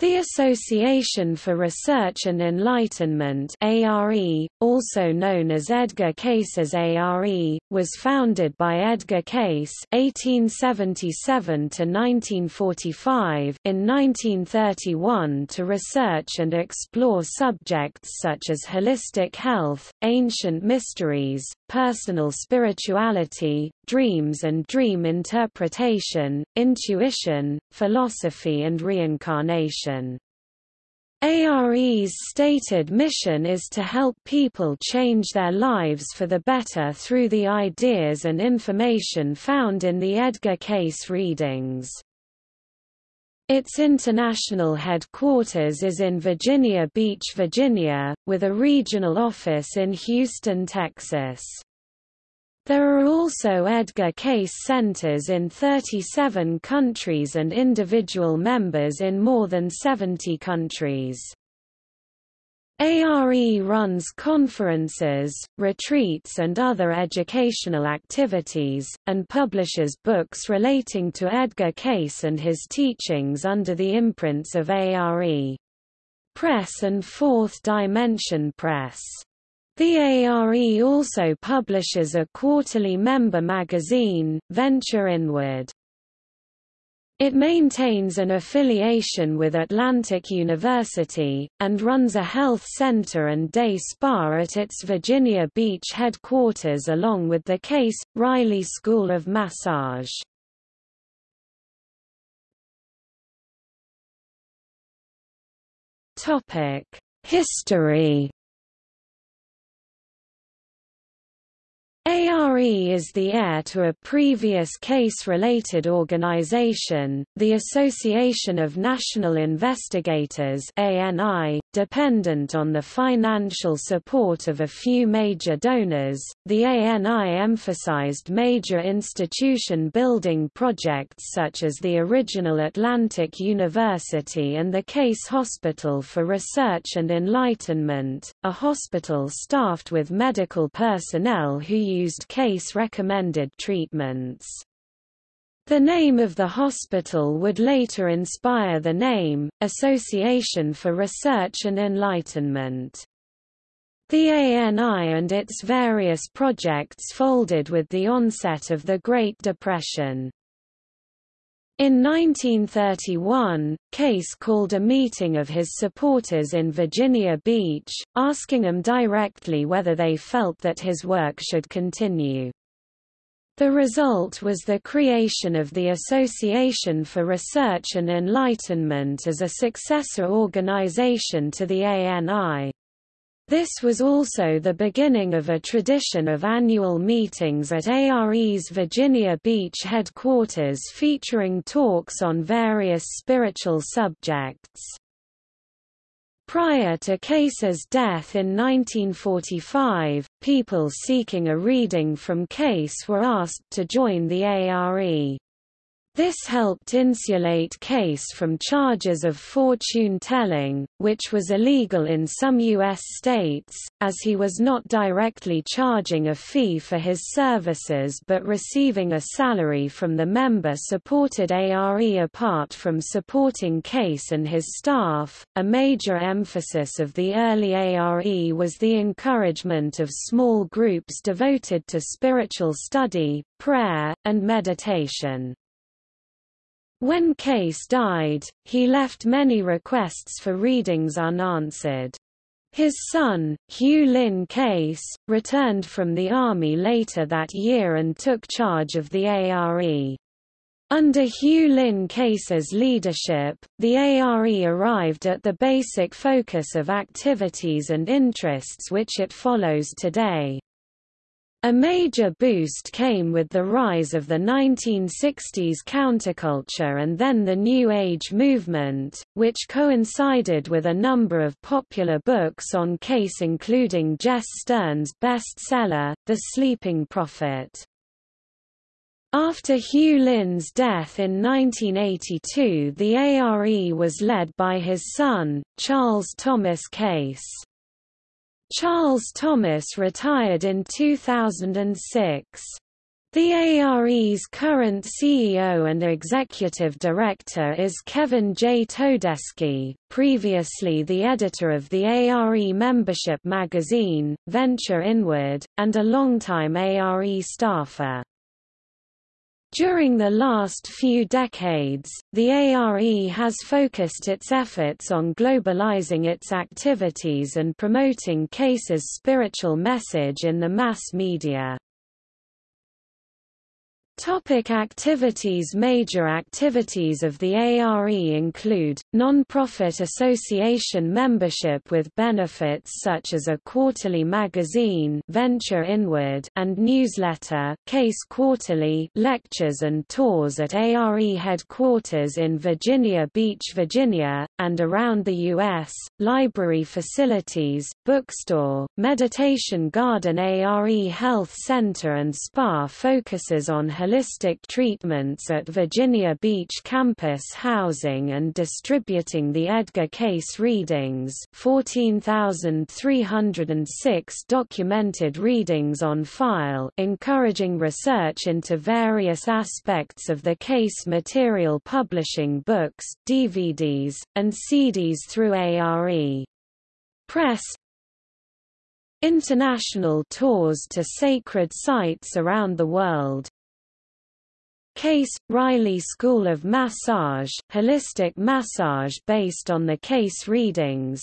The Association for Research and Enlightenment ARE, also known as Edgar Cayce's ARE, was founded by Edgar Cayce (1877–1945) in 1931 to research and explore subjects such as holistic health, ancient mysteries, personal spirituality, dreams and dream interpretation, intuition, philosophy and reincarnation. ARE's stated mission is to help people change their lives for the better through the ideas and information found in the Edgar Cayce readings. Its international headquarters is in Virginia Beach, Virginia, with a regional office in Houston, Texas. There are also Edgar Cayce centers in 37 countries and individual members in more than 70 countries. ARE runs conferences, retreats and other educational activities, and publishes books relating to Edgar Cayce and his teachings under the imprints of ARE Press and Fourth Dimension Press. The ARE also publishes a quarterly member magazine, Venture Inward. It maintains an affiliation with Atlantic University, and runs a health center and day spa at its Virginia Beach headquarters along with the Cayce, Reilly School of Massage. History ARE is the heir to a previous Cayce-related organization, the Association of National Investigators ANI, dependent on the financial support of a few major donors. The ANI emphasized major institution building projects such as the original Atlantic University and the Cayce Hospital for Research and Enlightenment, a hospital staffed with medical personnel who used Cayce-recommended treatments. The name of the hospital would later inspire the name, Association for Research and Enlightenment. The ANI and its various projects folded with the onset of the Great Depression. In 1931, Cayce called a meeting of his supporters in Virginia Beach, asking them directly whether they felt that his work should continue. The result was the creation of the Association for Research and Enlightenment as a successor organization to the ANI. This was also the beginning of a tradition of annual meetings at ARE's Virginia Beach headquarters featuring talks on various spiritual subjects. Prior to Cayce's death in 1945, people seeking a reading from Cayce were asked to join the ARE. This helped insulate Cayce from charges of fortune-telling, which was illegal in some U.S. states, as he was not directly charging a fee for his services but receiving a salary from the member-supported ARE apart from supporting Cayce and his staff. A major emphasis of the early ARE was the encouragement of small groups devoted to spiritual study, prayer, and meditation. When Cayce died, he left many requests for readings unanswered. His son, Hugh Lynn Cayce, returned from the Army later that year and took charge of the ARE. Under Hugh Lynn Cayce's leadership, the ARE arrived at the basic focus of activities and interests which it follows today. A major boost came with the rise of the 1960s counterculture and then the New Age movement, which coincided with a number of popular books on Cayce including Jess Stearn's bestseller, The Sleeping Prophet. After Hugh Lynn's death in 1982 the ARE was led by his son, Charles Thomas Cayce. Charles Thomas retired in 2006. The ARE's current CEO and executive director is Kevin J. Todeschi, previously the editor of the ARE membership magazine, Venture Inward, and a longtime ARE staffer. During the last few decades, the ARE has focused its efforts on globalizing its activities and promoting Cayce's spiritual message in the mass media. Topic activities Major activities of the ARE include, non-profit association membership with benefits such as a quarterly magazine Venture Inward and newsletter Cayce Quarterly lectures and tours at ARE headquarters in Virginia Beach, Virginia, and around the U.S., library facilities, bookstore, meditation garden ARE Health Center and Spa focuses on holistic treatments at Virginia Beach campus housing and distributing the Edgar Cayce readings. 14,306 documented readings on file encouraging research into various aspects of the Cayce material publishing books, DVDs, and CDs through ARE. Press. International tours to sacred sites around the world Cayce – Reilly School of Massage, holistic massage based on the Cayce readings.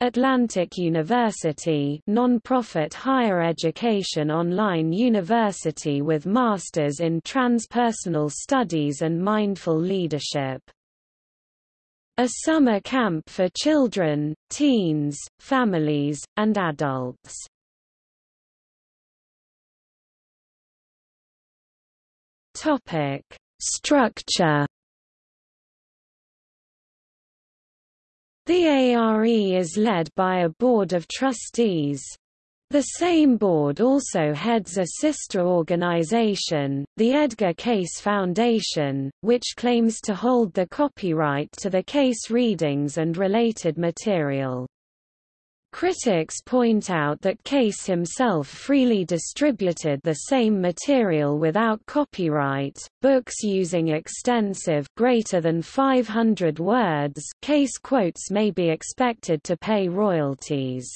Atlantic University non-profit higher education online university with masters in transpersonal studies and mindful leadership. A summer camp for children, teens, families, and adults Topic: Structure The ARE is led by a board of trustees. The same board also heads a sister organization, the Edgar Cayce Foundation, which claims to hold the copyright to the Cayce readings and related material. Critics point out that Cayce himself freely distributed the same material without copyright. Books using extensive greater than 500 words Cayce quotes may be expected to pay royalties.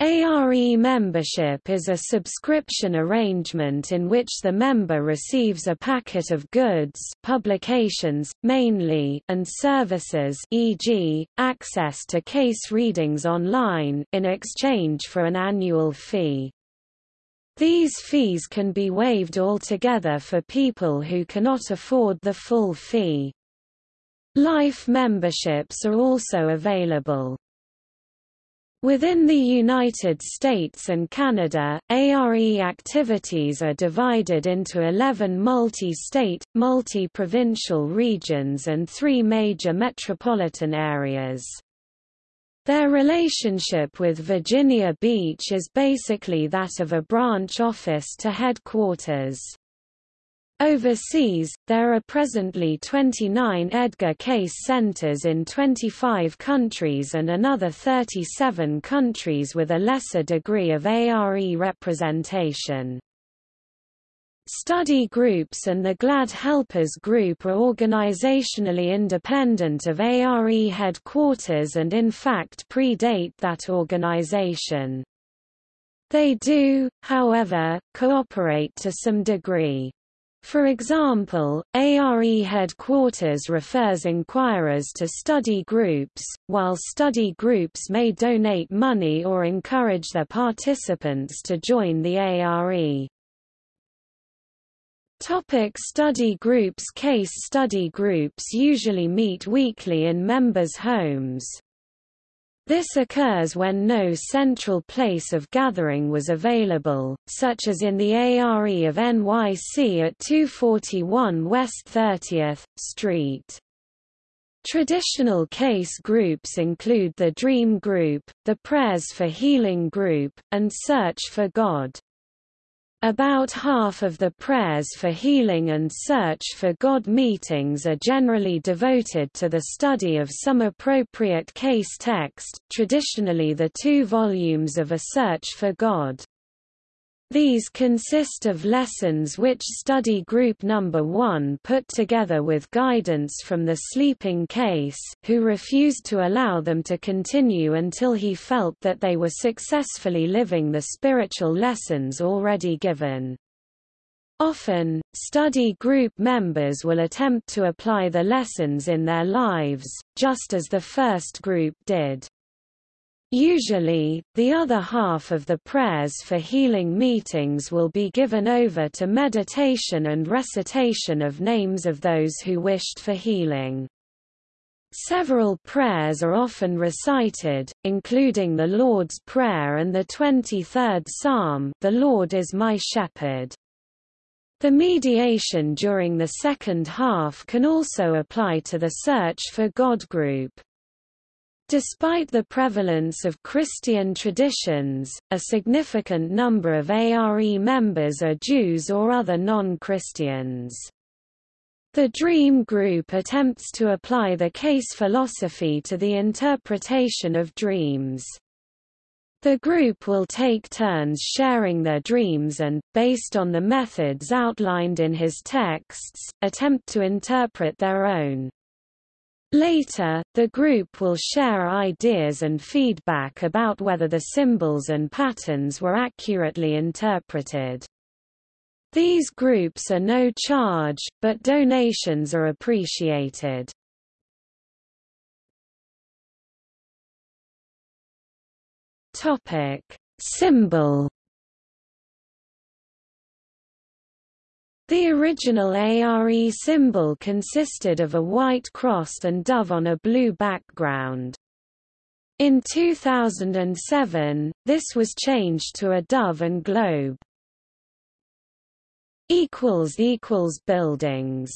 ARE membership is a subscription arrangement in which the member receives a packet of goods publications, mainly and services e.g., access to Cayce readings online in exchange for an annual fee. These fees can be waived altogether for people who cannot afford the full fee. Life memberships are also available. Within the United States and Canada, ARE activities are divided into 11 multi-state, multi-provincial regions and three major metropolitan areas. Their relationship with Virginia Beach is basically that of a branch office to headquarters. Overseas, there are presently 29 Edgar Cayce centers in 25 countries and another 37 countries with a lesser degree of ARE representation. Study groups and the Glad Helpers Group are organizationally independent of ARE headquarters and in fact predate that organization. They do, however, cooperate to some degree. For example, ARE headquarters refers inquirers to study groups, while study groups may donate money or encourage their participants to join the ARE. Topic study groups Cayce study groups usually meet weekly in members' homes. This occurs when no central place of gathering was available, such as in the ARE of NYC at 241 West 30th Street. Traditional Cayce groups include the Dream Group, the Prayers for Healing Group, and Search for God. About half of the prayers for healing and search for God meetings are generally devoted to the study of some appropriate Cayce text, traditionally the two volumes of A Search for God. These consist of lessons which study group number 1 put together with guidance from the sleeping Cayce, who refused to allow them to continue until he felt that they were successfully living the spiritual lessons already given. Often, study group members will attempt to apply the lessons in their lives, just as the first group did. Usually, the other half of the prayers for healing meetings will be given over to meditation and recitation of names of those who wished for healing. Several prayers are often recited, including the Lord's Prayer and the 23rd Psalm The Lord is my shepherd. The mediation during the second half can also apply to the Search for God group. Despite the prevalence of Christian traditions, a significant number of ARE members are Jews or other non-Christians. The Dream Group attempts to apply the Cayce philosophy to the interpretation of dreams. The group will take turns sharing their dreams and, based on the methods outlined in his texts, attempt to interpret their own. Later, the group will share ideas and feedback about whether the symbols and patterns were accurately interpreted. These groups are no charge, but donations are appreciated. Topic: Symbol The original ARE symbol consisted of a white cross and dove on a blue background. In 2007, this was changed to a dove and globe. Buildings